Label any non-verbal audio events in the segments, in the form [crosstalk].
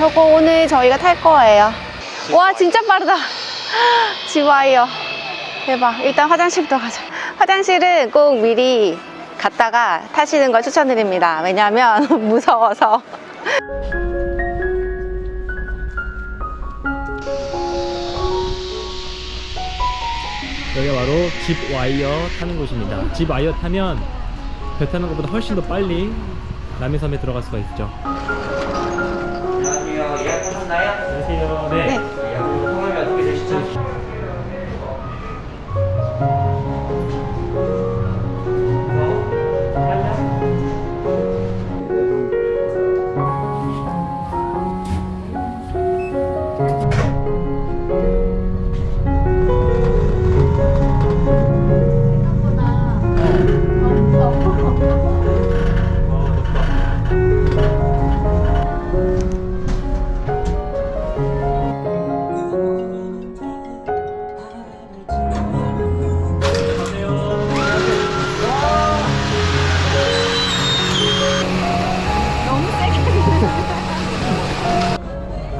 저거 오늘 저희가 탈 거예요. 와, 진짜 빠르다. 지와이어. 대박. 일단 화장실부터 가자. 화장실은 꼭 미리 갔다가 타시는 걸 추천드립니다. 왜냐면 [laughs] 무서워서. 여기가 바로 집 와이어 타는 곳입니다. 집 와이어 타면 배 타는 것보다 훨씬 더 빨리 남해섬에 들어갈 수가 있죠. 예약하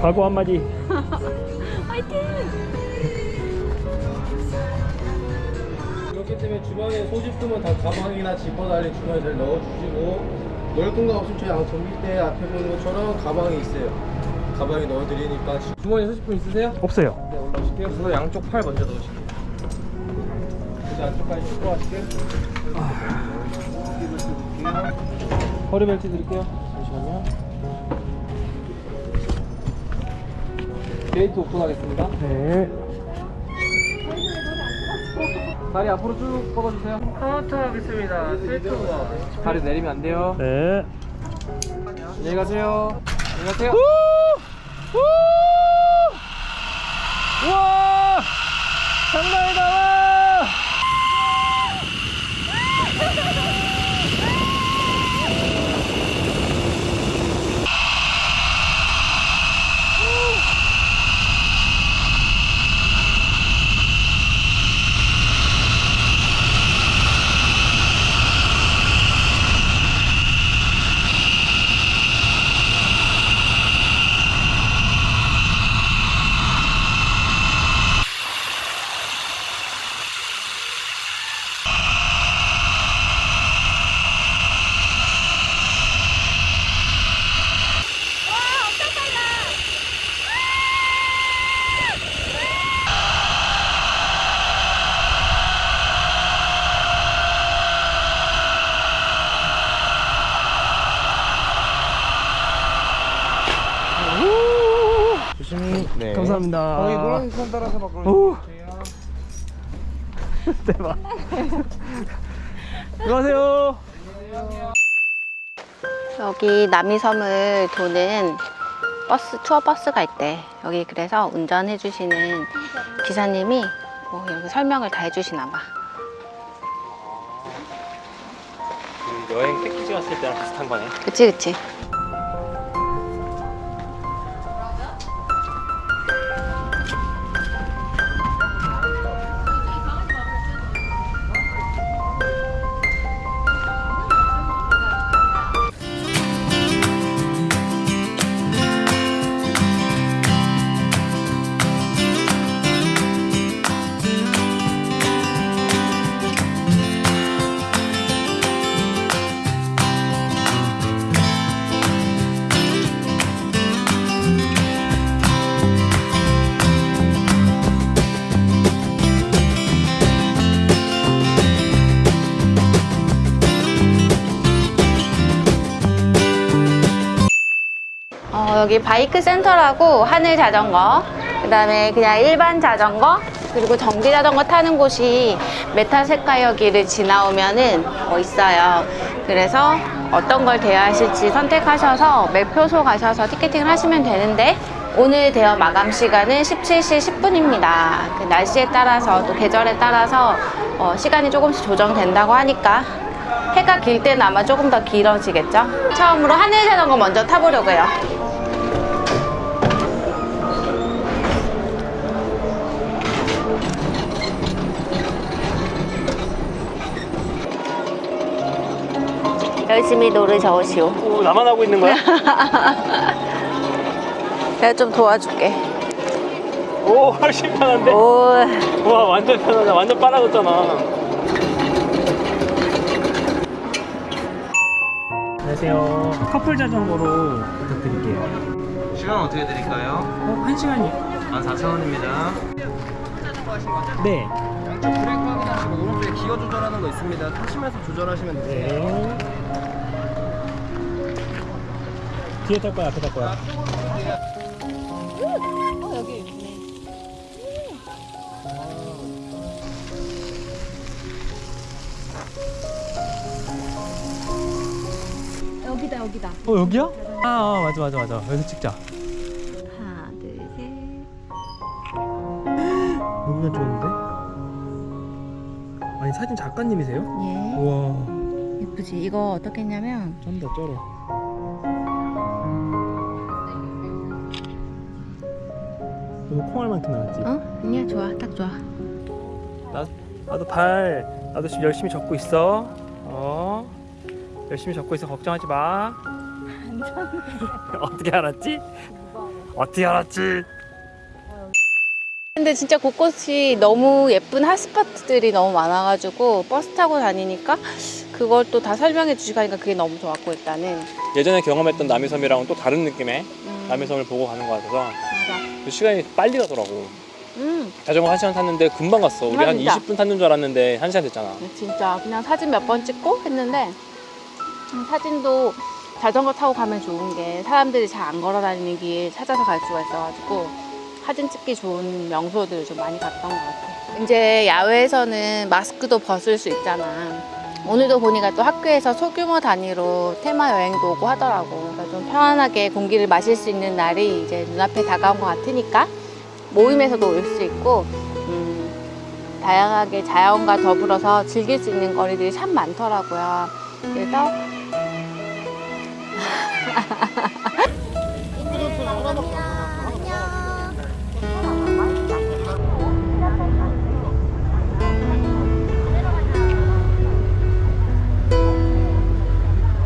각오 한마디. 그렇기 때문에 주방에 소지품은 다 가방이나 지퍼 달린 주머니에 잘 넣어주시고 넣을 공간 없으면 저희 양쪽 밑에 앞에 보는 것처럼 가방이 있어요. 가방에 넣어드리니까 주머니에 소지품 있으세요? 없어요. 네 올라오실게요. 그래서 양쪽 팔 먼저 넣으실게요. 그래서 안쪽까지 쭉 하실게요. 허리 벨트 드릴게요. 잠시만요 게이트 오픈하겠습니다. 네. 다리 앞으로 쭉 뻗어주세요. 카운터 하겠습니다. 스트레이트오버 다리 내리면 안 돼요. 네. 안녕히 가세요. 안녕히 가세요. 우와! 장난이다! 와! 조심히 네 감사합니다. 거기 노란색 선 따라서 막 오. 그러세요 [laughs] 대박. 안녕하세요. 여기 남이섬을 도는 버스, 투어 버스가 있대. 여기 그래서 운전해 주시는 기사님이 뭐 여기 설명을 다 해주시나 봐. 그 여행 패키지 왔을 때랑 비슷한 거네. 그치, 그치. 여기 바이크 센터라고 하늘 자전거, 그 다음에 그냥 일반 자전거, 그리고 전기 자전거 타는 곳이 메타세카여기를 지나오면은 어, 있어요. 그래서 어떤 걸 대여하실지 선택하셔서 매표소 가셔서 티켓팅을 하시면 되는데 오늘 대여 마감 시간은 17시 10분입니다. 그 날씨에 따라서 또 계절에 따라서 어, 시간이 조금씩 조정된다고 하니까 해가 길 때는 아마 조금 더 길어지겠죠? 처음으로 하늘 자전거 먼저 타보려고요. 열심히 노르셔오시오. 오, 나만 하고 있는 거야? [laughs] 내가 좀 도와줄게. 오 훨씬 편한데? 오, 와 완전 편하다 완전 빨아졌잖아 안녕하세요 커플 자전거로 부탁드릴게요 시간 어떻게 드릴까요? 어? 한 시간이요? 14,000원입니다. 네 양쪽 브레이크 확인하시고 오른쪽에 기어 조절하는 거 있습니다. 타시면서 조절하시면 되세요. 네. 뒤에 탈 거야 앞에 탈 거야 여기 있네. 여기다 여기다. 어 여기야? 아, 아 맞아 맞아 맞아 여기서 찍자 하나 둘 셋. 여기가 좋은데? 아니 사진 작가님이세요? 예. 우와 예쁘지. 이거 어떻게 했냐면 쩐다 쩔어 너무 콩알만큼 나왔지? 어? 아니야 좋아 딱 좋아. 나, 나도 발 나도 지금 열심히 적고 있어 어 열심히 적고 있어 걱정하지 마 [laughs] 어떻게 알았지? 어떻게 알았지? 근데 진짜 곳곳이 너무 예쁜 핫스팟들이 너무 많아가지고 버스 타고 다니니까 그걸 또 다 설명해 주시고 하니까 그게 너무 좋았고 일단은 예전에 경험했던 남이섬이랑은 또 다른 느낌의 음, 남이섬을 보고 가는 것 같아서. 그 시간이 빨리 가더라고 음 자전거 한 시간 탔는데 금방 갔어 우리 아, 한 진짜. 20분 탔는 줄 알았는데 한 시간 됐잖아 진짜 그냥 사진 몇 번 찍고 했는데 음, 사진도 자전거 타고 가면 좋은 게 사람들이 잘 안 걸어 다니는 길 찾아서 갈 수가 있어가지고 사진 찍기 좋은 명소들을 좀 많이 갔던 것 같아. 이제 야외에서는 마스크도 벗을 수 있잖아. 오늘도 보니까 또 학교에서 소규모 단위로 테마 여행도 오고 하더라고. 그러니까 좀 편안하게 공기를 마실 수 있는 날이 이제 눈앞에 다가온 것 같으니까 모임에서도 올 수 있고, 음, 다양하게 자연과 더불어서 즐길 수 있는 거리들이 참 많더라고요. 그래서